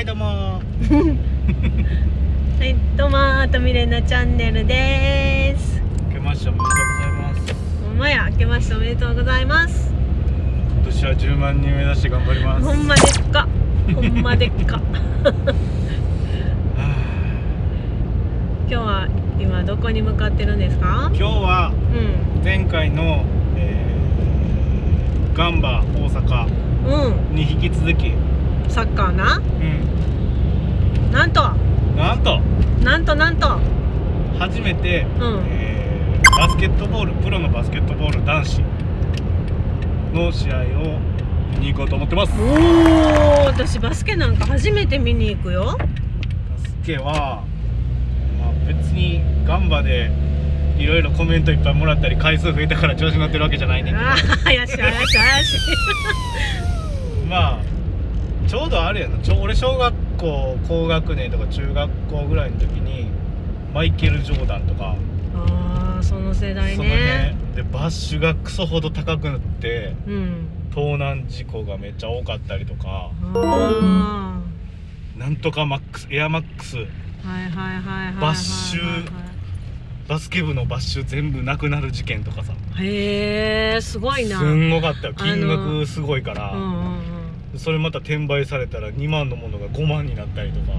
はいどうもはい、どうもー、とみれなチャンネルです。明けましておめでとうございますほんまや、明けましておめでとうございます。今年は10万人目指して頑張りますほんまでっか。ほんまでっか。は今日は今どこに向かってるんですか？あ？今日はう前回の、えーガンバ大阪ん、に引き続き、うん、サッカーな？うん、なんと、なんと？なんとなんと？初めて、うんえーバスケットボールプロのバスケットボール男子の試合を見に行こうと思ってますおお、私バスケなんか初めて見に行くよ。バスケは、まあ、別にガンバでいろいろコメントいっぱいもらったり回数増えたから調子乗ってるわけじゃないねんけああ、怪しい怪しい怪しい。ど まあちょうどあれやなちょ俺小学校高学年とか中学校ぐらいの時にマイケル・ジョーダンとか、ああ、その世代その。でバッシュがクソほど高くなってうん。盗難事故がめっちゃ多かったりとかあなんとかマックスエアマックスあ。はいはいはいはいはいはい。バッシュバスケ部のバッシュ全部なくなる事件とかさへえ、すごいな。すんごかった金額すごいから、うんうんそれまた転売されたら2万のものが5万になったりとか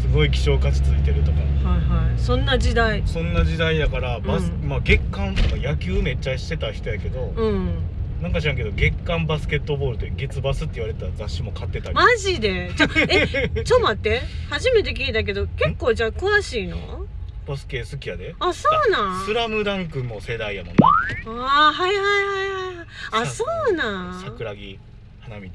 すごい希少価値ついてるとかお。はいはい。そんな時代。そんな時代やからバス、うんまあ月間とか野球めっちゃしてた人やけど、うん。なんか知らんけど月間バスケットボールで月バスって言われた雑誌も買ってたり、マジで？ちょ、え、ちょ待って。初めて聞いたけど、結構じゃあ詳しいの？バスケ好きやであ、そうなん？スラムダンクも世代やもんなああ、はいはいはいはい。あ、そうなん？はい桜木花道はい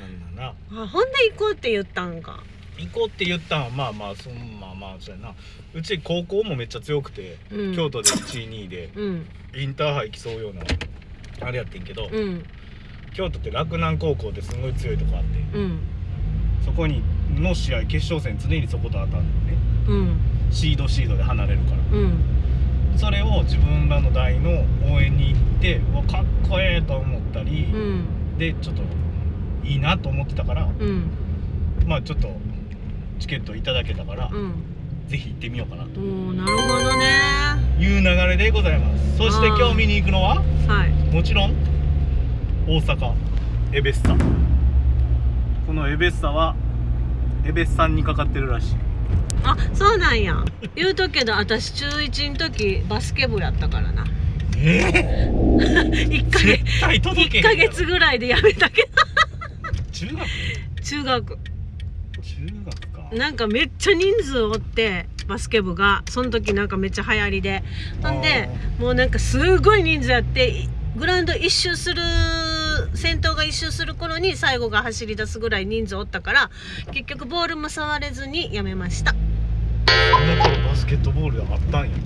なんだなはい。あ、ほんで行こうって言ったんか。行こうって言ったんはまあまあそんまあまあそうやなうち高校もめっちゃ強くて、うん京都で1位2位でうん。インターハイ競うようなあれやってんけど、うん。京都って洛南高校ってすごい強いとこあってうん。そこにの試合決勝戦常にそこと当たるのねうん。シードシードで離れるからうん。それを自分らの代の応援に行ってうわかっこええと思ったり、うん。でちょっといいなと思ってたからうん。まあちょっとチケットいただけたから、うん。ぜひ行ってみようかなとなるほどね。いう流れでございますそして今日見に行くのははい。もちろん大阪エベッサこのエベッサはエベッサンにかかってるらしいあ、そうなんや。言うとくけど、私中一の時バスケ部やったからな。え？一ヶ月。絶対届けへん一ヶ月ぐらいでやめたけど。中学？中学。中学かなんかめっちゃ人数おってバスケ部がその時なんかめっちゃ流行りでほんでもうなんかすごい人数やっていグラウンド一周する先頭が一周する頃に最後が走り出すぐらい人数おったから結局ボールも触れずにやめましたその頃バスケットボールあったんや。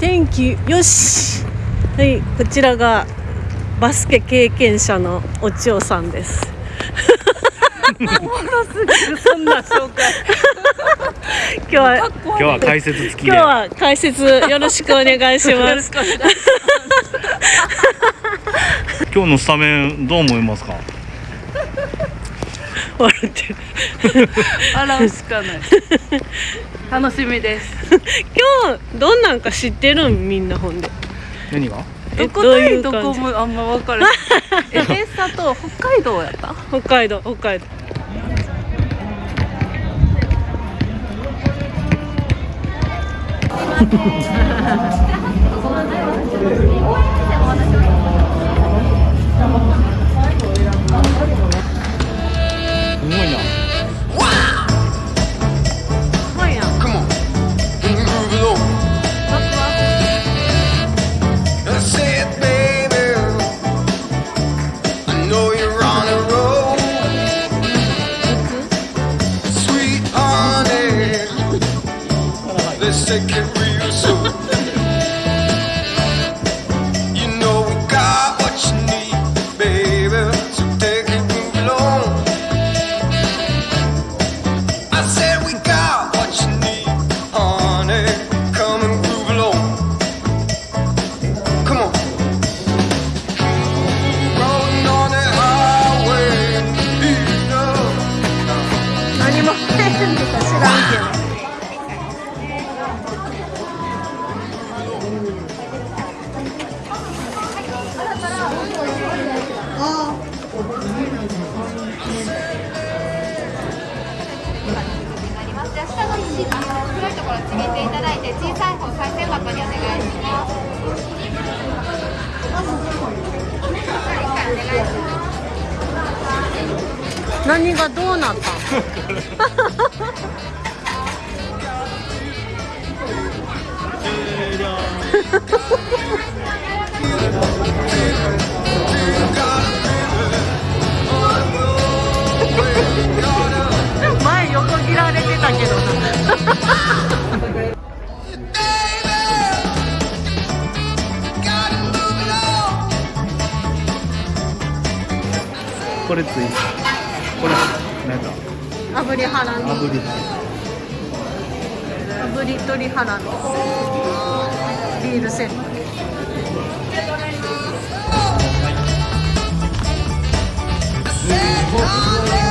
天気よし。はいこちらがバスケ経験者のお千代さんです。そんな紹介。今日は今日は解説付きで今日は解説よろしくお願いしよます今日のスタメンどう思いますか？笑って。笑うしかない。楽しみです。今日どんなんか知ってるん？みんなほんで何が？えどこ？対どこもあんま分からない。え、ベーサと北海道やった？北海道北海道◆すみません。これつい。てこれ何だ。炙りハラミ。炙り。炙り鶏ハラミビールセット。東洋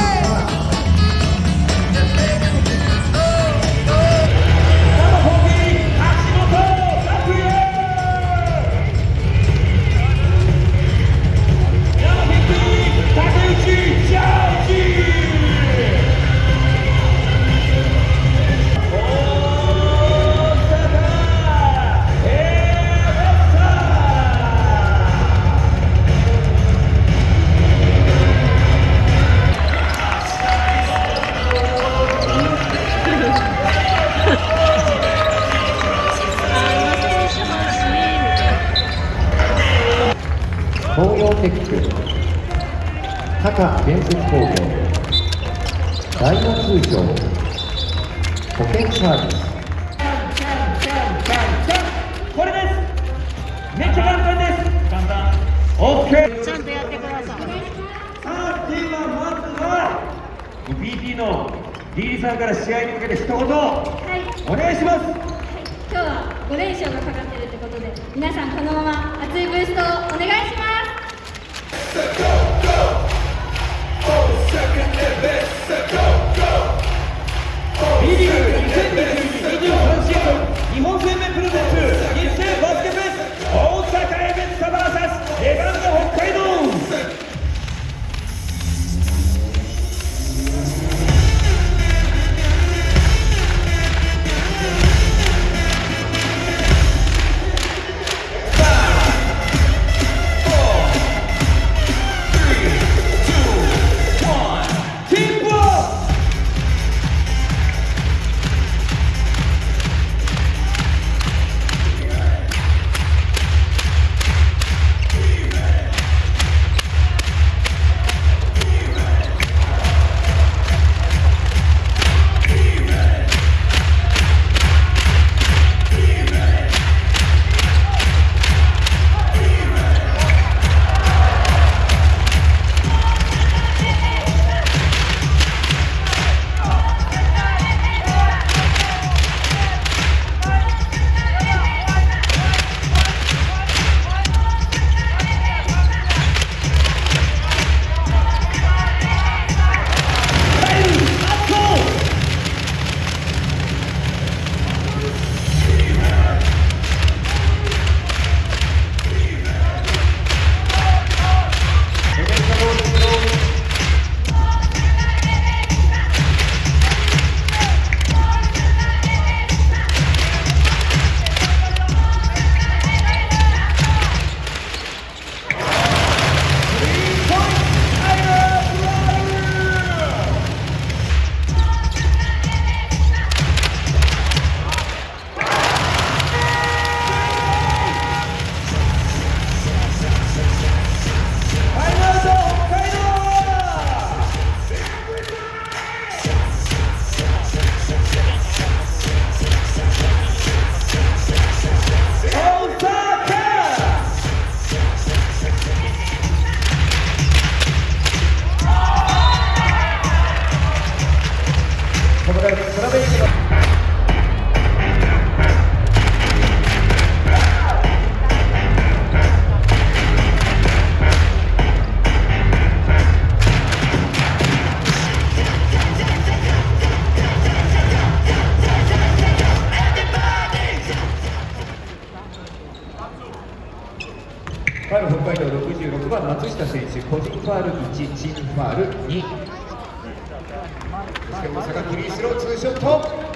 タカ建設工業大和通商保険サービス。これです。めっちゃ簡単です。簡単。OK ちゃんとやってください。さあではまずは PT のリーさんから試合に向けて一言。はい。お願いします今日は5連勝がかかってるってことで皆さんこのまま熱いブーストをお願いします。チームファール2そして大阪フリースローツーショット。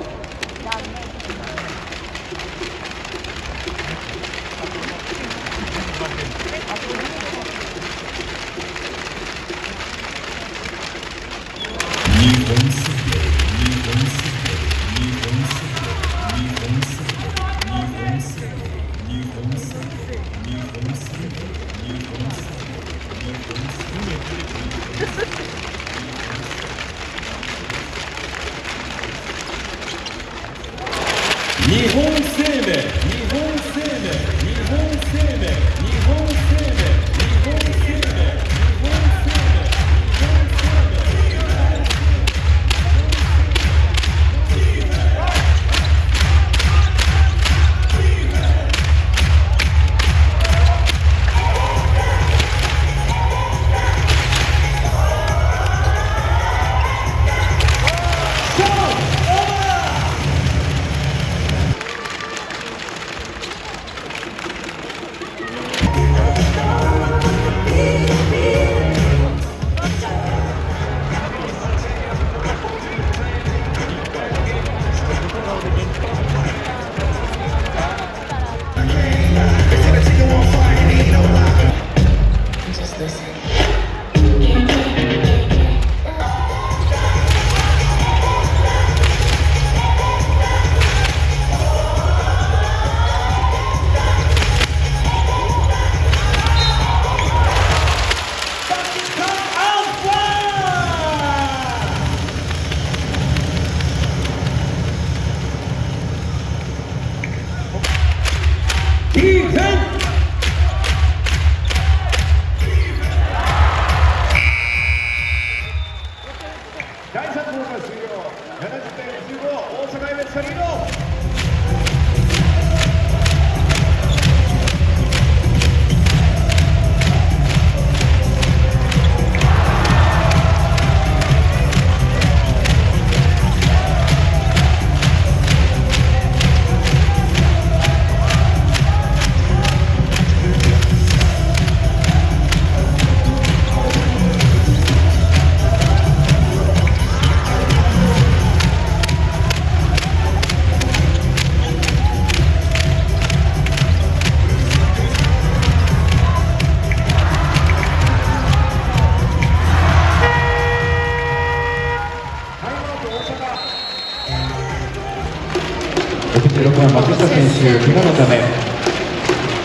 手怪我のため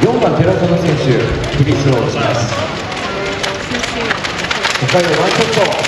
4番寺園選手フリースローをします。初回のワンショット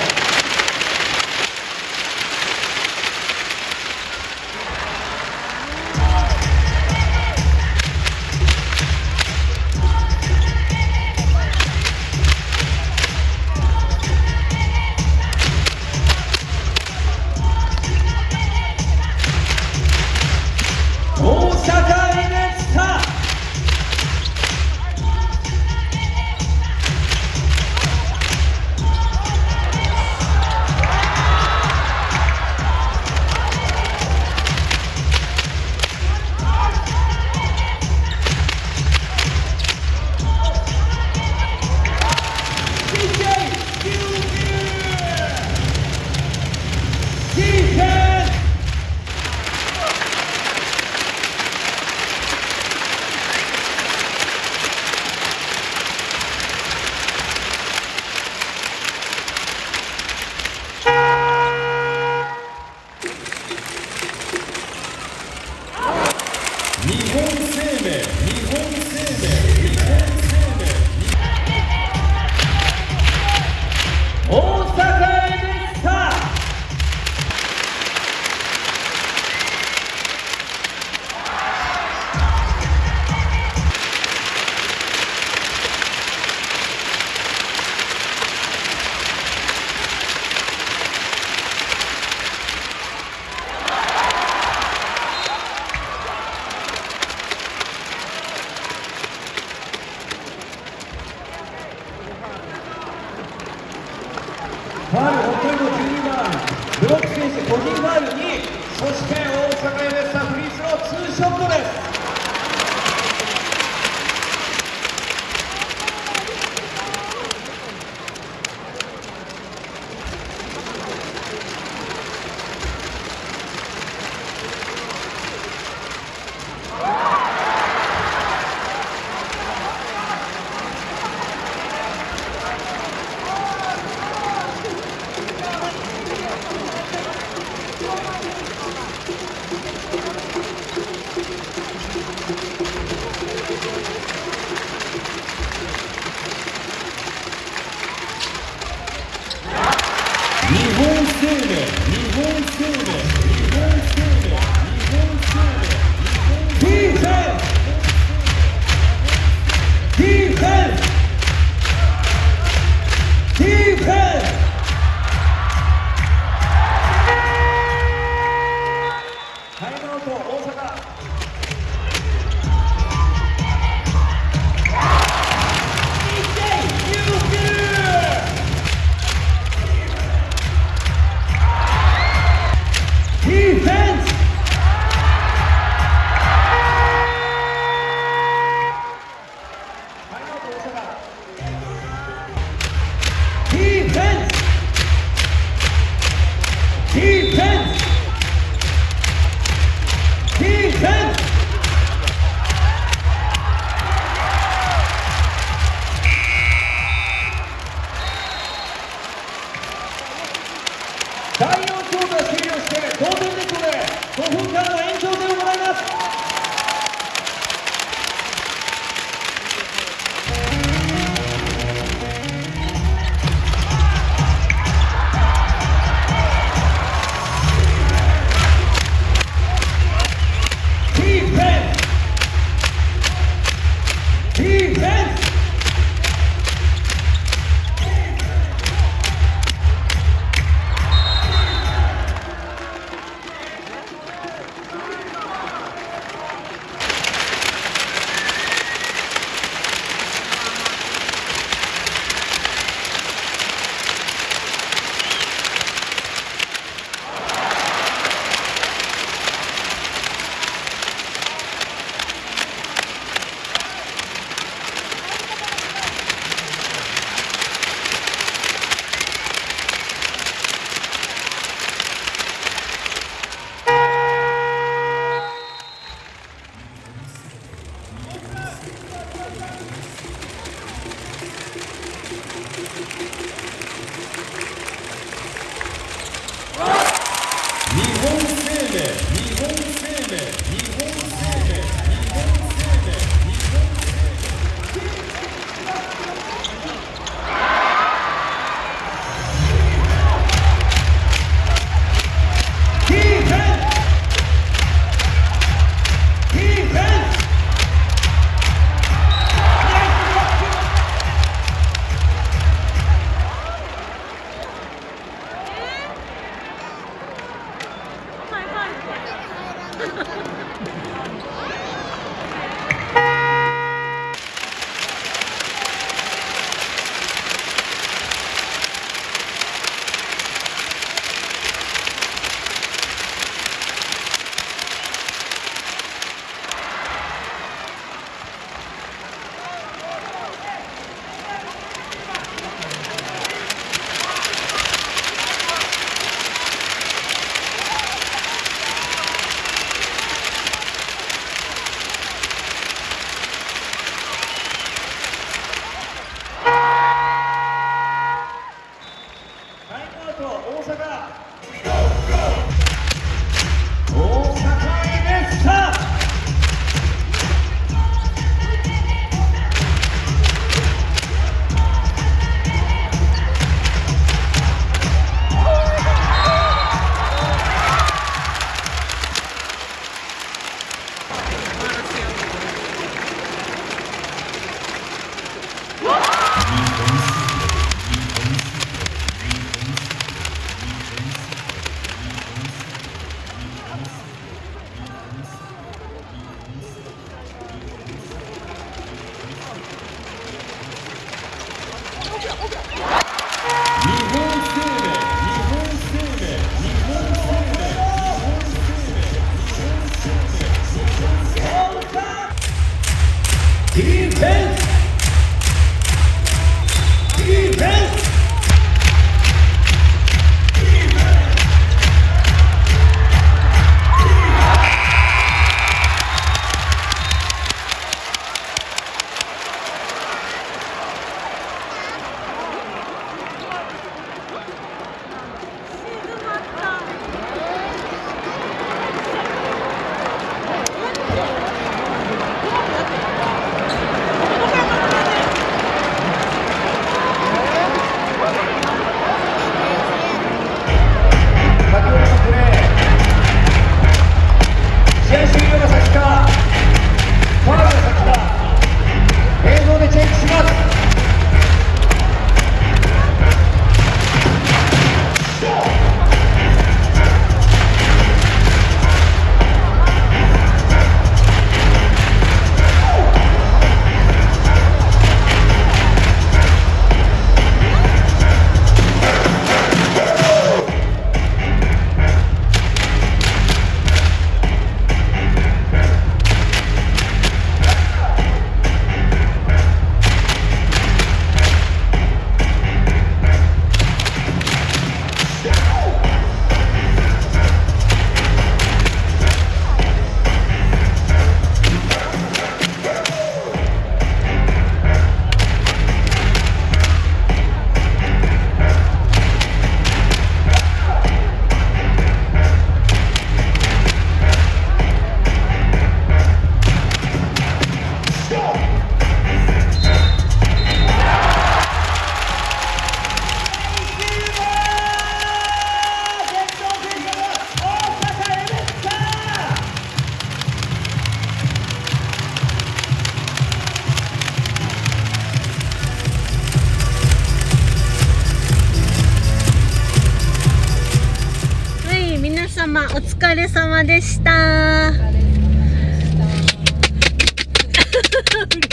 でした。うる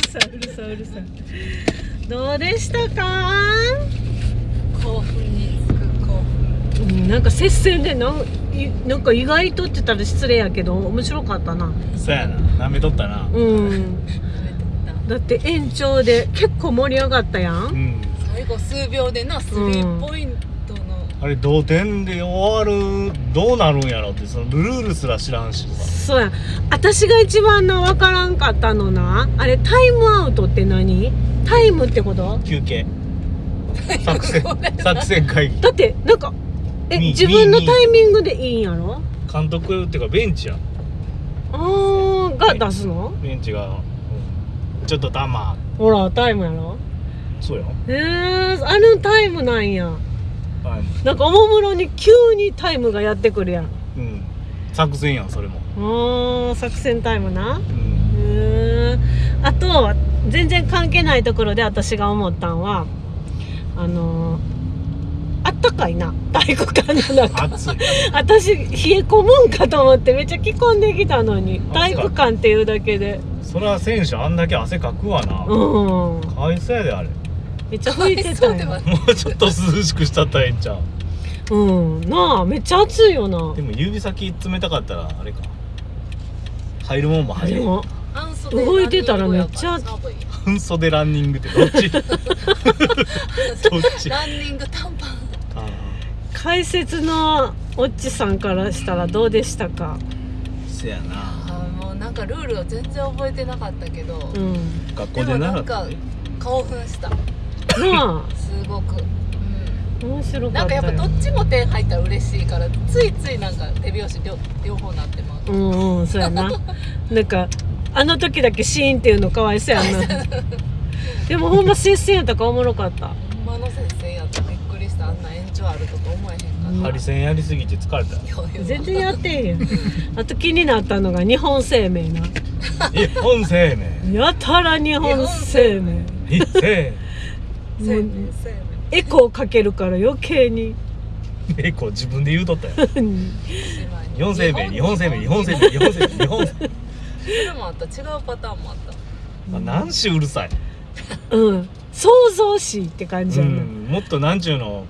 さいうるさいうるさい。どうでしたか？興奮につく興奮うんなんか接戦でなんいなんか意外とって言ったら失礼やけど面白かったな。そうやな舐めとったなうん。だって延長で結構盛り上がったや。うんん最後数秒でなスリーポイントの、あれ同点で終わるどうなるんやろってそのルールすら知らんしさそうや。私が一番な分からんかったのな。あれタイムアウトって何？タイムってこと？休憩 作戦作戦会議だってなんかえみ自分のみタイミングでいいんやろ？監督っていうかベンチやあーが出すの？ベンチが、うんちょっとたまほらタイムやろ？そうよえー、あのタイムなんや。なんかおもむろに急にタイムがやってくるやん。うん。作戦やんそれも。あー作戦タイムな。うん。あと全然関係ないところで私が思ったんはあのーあったかいな。体育館の中暑い。私冷え込むんかと思ってめっちゃ着込んできたのに体育館っていうだけで。そりゃ選手あんだけ汗かくわな、うん。かわいそうやであれめっちゃ吹いてたよ。もうちょっと涼しくしたったらええんちゃう？うん。なあめっちゃ暑いよな。でも指先冷たかったらあれか。入るもんも入る動いてたらめっちゃ半袖ランニングってどっち？どっち？ランニング短パン。あ解説のおっちさんからしたらどうでしたか？あせやな。もうなんかルールを全然覚えてなかったけど、うん学校で習ったね興奮したなすごく、うん、あ面白かなんかやっぱどっちも点入ったら嬉しいからついついなんか手拍子両両方なってまううんうんそうやな。なんかあの時だけシーンっていうのかわいそうやんな。でもほんま接戦やったからおもろかった。ほんまの接戦やった。びっくりした。あんな延長あるとか思えへんかった、ハリセンやりすぎて疲れた。全然やってんやん。あと気になったのが日本生命な。日本生命。やたら日本生命。日生もう生命生エコーかけるから余計に。命こう自分で言うとったよ命日本生命日本生命日本生命日本生命日本生命それもあった。違うパターンもあった。まあ何しうるさい、うん。想像しいって感じうやな、ん、もっとなんちゅうの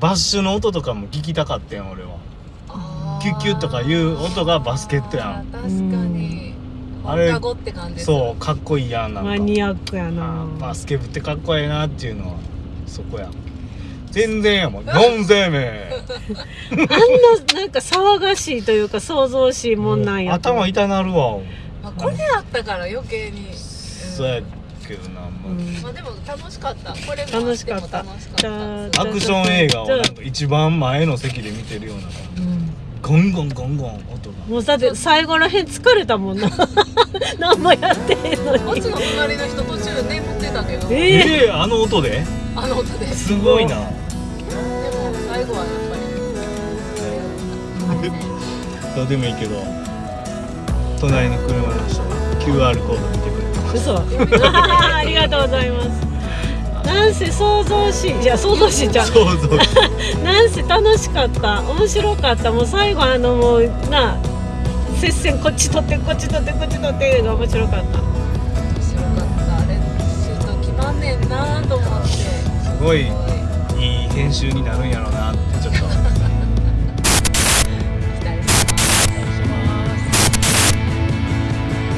バッシュの音とかも聞きたかったやん俺は。あキュッキュッとかいう音がバスケットやん。確かにあれ放課後って感じそうかっこいいやんなんか。マニアックやあなーバスケ部ってかっこいいなっていうのはそこや。全然やもん。日本生命あんななんか騒がしいというか想像しいもんなんやと頭痛なるわ。まあ、これあったから余計に、うんそうやけどな、まあうん。まあでも楽しかった。これもあ楽しかった。楽しかった。アクション映画をなんか一番前の席で見てるようなうんゴンゴンゴンゴン音が。もうだって最後らへん疲れたもんな。何もやってへんのに。こっちの隣の人途中眠ってたけど。えええあの音で？あの音で。すすごいな。でも最後はやっぱり。どうでもいいけど隣の車の人が QR コード見てくれてます。嘘。あ ありがとうございますなんせ想像しいいや想像しいじゃうそうなんせ楽しかった。面白かった。もう最後あのもうな接戦こっち取ってこっち取ってこっち取ってが面白かった。面白かった。あれシュート決まんねんなと思って。すすごいいい編集になるんやろうなってちょっと。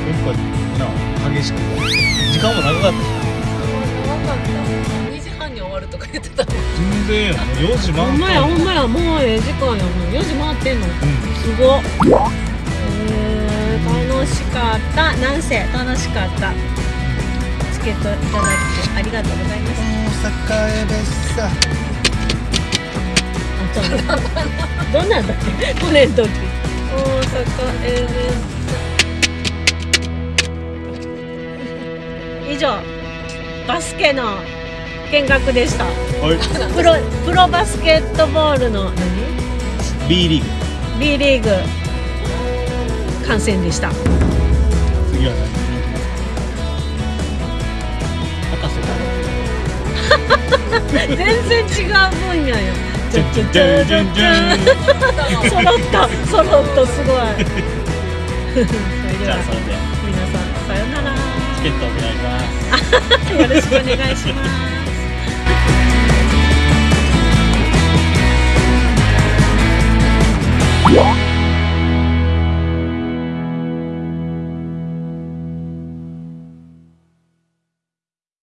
結構な激しく。時間も長かった言ってた。全然やんもう4時ほんまやほんまやもうええ時間やもう4時回ってんの。すごっ。えー、楽しかった。なんせ楽しかった。チケットいただいてありがとうございます。大阪エベッサあちょっとどんなんだっけ？これの時。大阪エー以上。バスケの見学でした。はい。プロプロバスケットボールの何？B リーグ。B リーグ。観戦でした。次は何？博士だ全然違う分野よ。揃った揃ったすごい。じゃあそれで皆さんさよなら。チケットお願いします。よろしくお願いします Yeah.